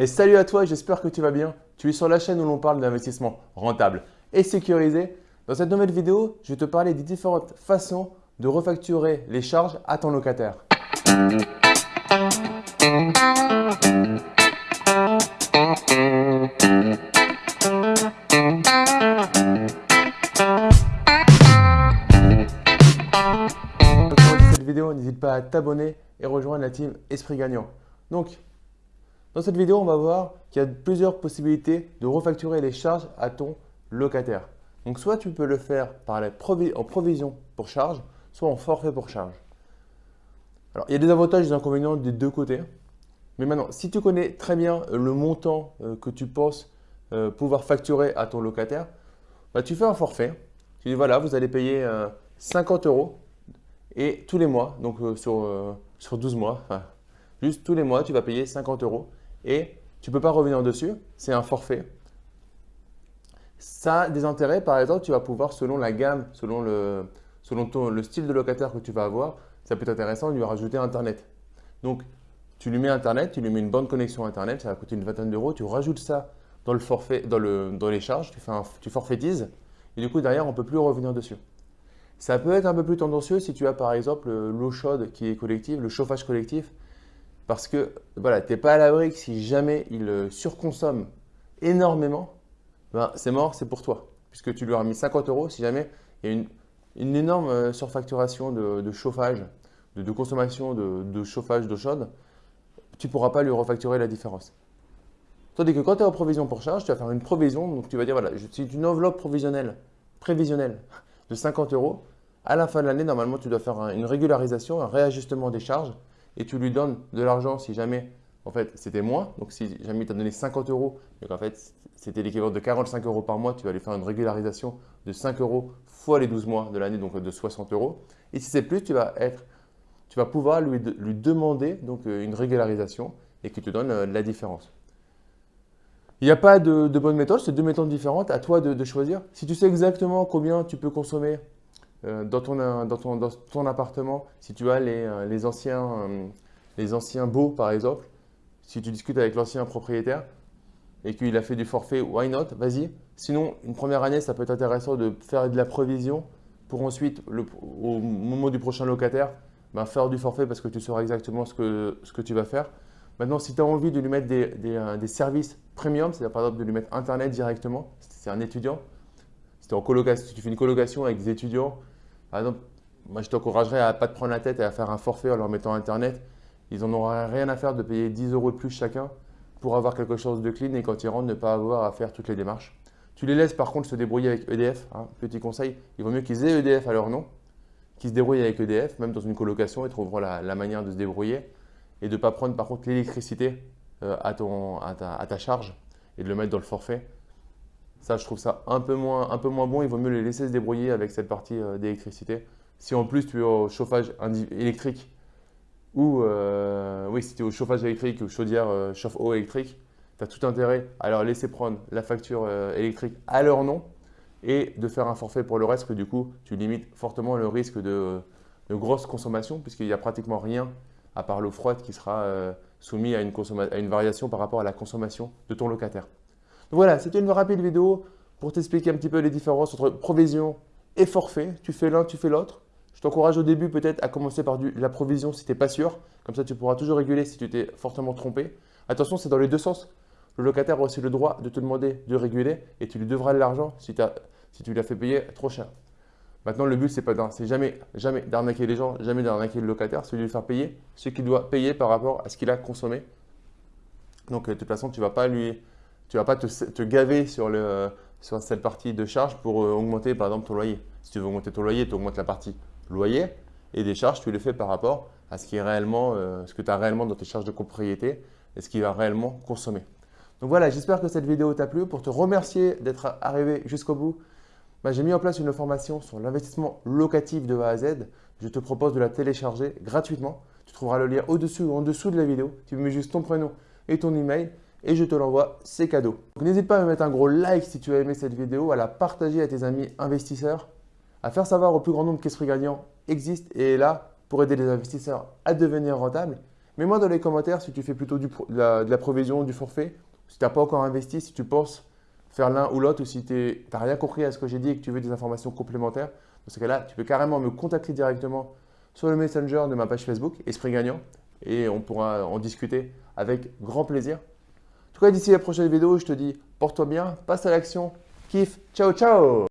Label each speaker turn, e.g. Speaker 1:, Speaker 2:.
Speaker 1: Et salut à toi, j'espère que tu vas bien. Tu es sur la chaîne où l'on parle d'investissement rentable et sécurisé. Dans cette nouvelle vidéo, je vais te parler des différentes façons de refacturer les charges à ton locataire. cette vidéo, n'hésite pas à t'abonner et rejoindre la team Esprit Gagnant. Donc, dans cette vidéo, on va voir qu'il y a plusieurs possibilités de refacturer les charges à ton locataire. Donc, soit tu peux le faire en provision pour charge, soit en forfait pour charge. Alors, il y a des avantages et des inconvénients des deux côtés. Mais maintenant, si tu connais très bien euh, le montant euh, que tu penses euh, pouvoir facturer à ton locataire, bah, tu fais un forfait. Tu dis voilà, vous allez payer 50 euros et tous les mois, donc sur, sur 12 mois, juste tous les mois, tu vas payer 50 euros et tu ne peux pas revenir dessus, c'est un forfait. Ça a des intérêts, par exemple, tu vas pouvoir, selon la gamme, selon le, selon le style de locataire que tu vas avoir, ça peut être intéressant de lui rajouter Internet. Donc, tu lui mets Internet, tu lui mets une bonne connexion Internet, ça va coûter une vingtaine d'euros, tu rajoutes ça dans, le forfait, dans, le, dans les charges, tu, fais tu forfaitises, et du coup, derrière, on ne peut plus revenir dessus. Ça peut être un peu plus tendancieux si tu as par exemple l'eau chaude qui est collective, le chauffage collectif. Parce que voilà, tu n'es pas à l'abri que si jamais il euh, surconsomme énormément, ben, c'est mort, c'est pour toi. Puisque tu lui as mis 50 euros, si jamais il y a une, énorme euh, surfacturation de, chauffage, de, consommation de, chauffage d'eau chaude, tu ne pourras pas lui refacturer la différence. Tandis que quand tu es en provision pour charge, tu vas faire une provision, donc tu vas dire voilà, c'est une enveloppe provisionnelle, prévisionnelle de 50 euros. À la fin de l'année, normalement, tu dois faire une régularisation, un réajustement des charges et tu lui donnes de l'argent si jamais en fait c'était moins. Donc si jamais il t'a donné 50 euros et qu'en fait c'était l'équivalent de 45 euros par mois, tu vas lui faire une régularisation de 5 euros fois les 12 mois de l'année, donc de 60 euros. Et si c'est plus, tu vas, tu pouvoir lui, demander donc, euh, une régularisation et qu'il te donne euh, la différence. Il n'y a pas de, bonne méthode, c'est deux méthodes différentes, à toi de, choisir. Si tu sais exactement combien tu peux consommer dans, ton, euh, dans, ton, dans, ton, appartement, si tu as les, euh, les, anciens, les anciens baux par exemple, si tu discutes avec l'ancien propriétaire et qu'il a fait du forfait, why not? Vas-y. Sinon, une première année, ça peut être intéressant de faire de la provision pour ensuite, au moment du prochain locataire, ben, faire du forfait parce que tu sauras exactement ce que, ce que tu vas faire. Maintenant, si tu as envie de lui mettre des, des, des services premium, c'est-à-dire par exemple de lui mettre Internet directement, c'est un étudiant, si, tu fais une colocation avec des étudiants, par exemple, moi je t'encouragerais à ne pas te prendre la tête et à faire un forfait en leur mettant Internet. Ils n'en auraient rien à faire de payer 10 euros de plus chacun pour avoir quelque chose de clean et quand ils rentrent, ne pas avoir à faire toutes les démarches. Tu les laisses par contre se débrouiller avec EDF. Hein. Petit conseil, il vaut mieux qu'ils aient EDF à leur nom, qu'ils se débrouillent avec EDF, même dans une colocation, ils trouveront la, manière de se débrouiller et de ne pas prendre par contre l'électricité euh, à ta charge et de le mettre dans le forfait. Ça, je trouve ça un peu, moins, un peu moins bon. Il vaut mieux les laisser se débrouiller avec cette partie euh, d'électricité. Si en plus tu es au chauffage électrique ou euh, oui, si tu es au chauffage électrique ou chaudière euh, chauffe-eau électrique, tu as tout intérêt à leur laisser prendre la facture électrique à leur nom et de faire un forfait pour le reste, que du coup, tu limites fortement le risque de, de grosse consommation puisqu'il n'y a pratiquement rien à part l'eau froide qui sera soumis à une, à une variation par rapport à la consommation de ton locataire voilà, c'était une rapide vidéo pour t'expliquer un petit peu les différences entre provision et forfait. Tu fais l'un, tu fais l'autre. Je t'encourage au début peut-être à commencer par la provision si tu n'es pas sûr. Comme ça, tu pourras toujours réguler si tu t'es fortement trompé. Attention, c'est dans les deux sens. Le locataire a aussi le droit de te demander de réguler et tu lui devras de l'argent si, si, tu lui as fait payer trop cher. Maintenant, le but, c'est pas c'est jamais, jamais d'arnaquer les gens, jamais d'arnaquer le locataire, c'est de lui faire payer ce qu'il doit payer par rapport à ce qu'il a consommé. Donc, de toute façon, tu ne vas pas lui tu ne vas pas te, gaver sur, sur, cette partie de charge pour euh, augmenter par exemple ton loyer. Si tu veux augmenter ton loyer, tu augmentes la partie loyer et des charges, tu les fais par rapport à ce, qui est réellement, euh, ce que tu as réellement dans tes charges de propriété et ce qui va réellement consommer. Donc voilà, j'espère que cette vidéo t'a plu. Pour te remercier d'être arrivé jusqu'au bout, bah, j'ai mis en place une formation sur l'investissement locatif de A à Z. Je te propose de la télécharger gratuitement. Tu trouveras le lien au-dessus ou en dessous de la vidéo. Tu mets juste ton prénom et ton email et je te l'envoie, c'est cadeau. N'hésite pas à me mettre un gros like si tu as aimé cette vidéo, à la partager à tes amis investisseurs, à faire savoir au plus grand nombre qu'Esprit Gagnant existe et est là pour aider les investisseurs à devenir rentables Mets-moi dans les commentaires si tu fais plutôt de, la, provision, du forfait, si tu n'as pas encore investi, si tu penses faire l'un ou l'autre, ou si tu n'as rien compris à ce que j'ai dit et que tu veux des informations complémentaires. Dans ce cas-là, tu peux carrément me contacter directement sur le Messenger de ma page Facebook, Esprit Gagnant, et on pourra en discuter avec grand plaisir. Tout cas, d'ici la prochaine vidéo, je te dis porte-toi bien, passe à l'action, kiffe, ciao ciao